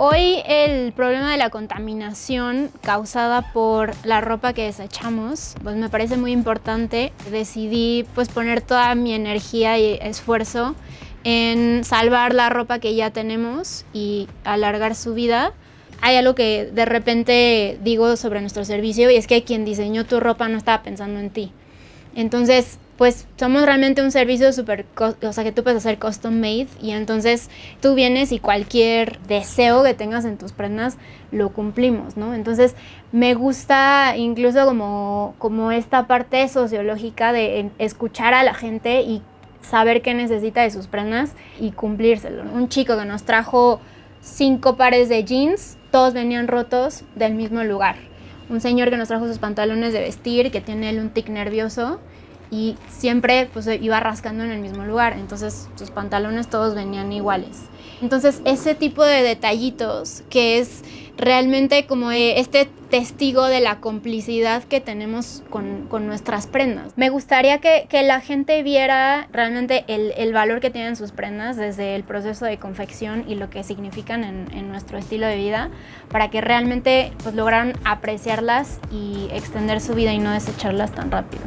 Hoy el problema de la contaminación causada por la ropa que desechamos, pues me parece muy importante. Decidí pues poner toda mi energía y esfuerzo en salvar la ropa que ya tenemos y alargar su vida. Hay algo que de repente digo sobre nuestro servicio y es que quien diseñó tu ropa no estaba pensando en ti. Entonces, pues somos realmente un servicio súper, o sea, que tú puedes hacer custom made y entonces tú vienes y cualquier deseo que tengas en tus prendas lo cumplimos, ¿no? Entonces me gusta incluso como, como esta parte sociológica de escuchar a la gente y saber qué necesita de sus prendas y cumplírselo. Un chico que nos trajo cinco pares de jeans, todos venían rotos del mismo lugar. Un señor que nos trajo sus pantalones de vestir, que tiene él un tic nervioso y siempre pues iba rascando en el mismo lugar, entonces sus pantalones todos venían iguales. Entonces ese tipo de detallitos que es realmente como este testigo de la complicidad que tenemos con, con nuestras prendas. Me gustaría que, que la gente viera realmente el, el, valor que tienen sus prendas desde el proceso de confección y lo que significan en, en nuestro estilo de vida para que realmente pues, lograran apreciarlas y extender su vida y no desecharlas tan rápido.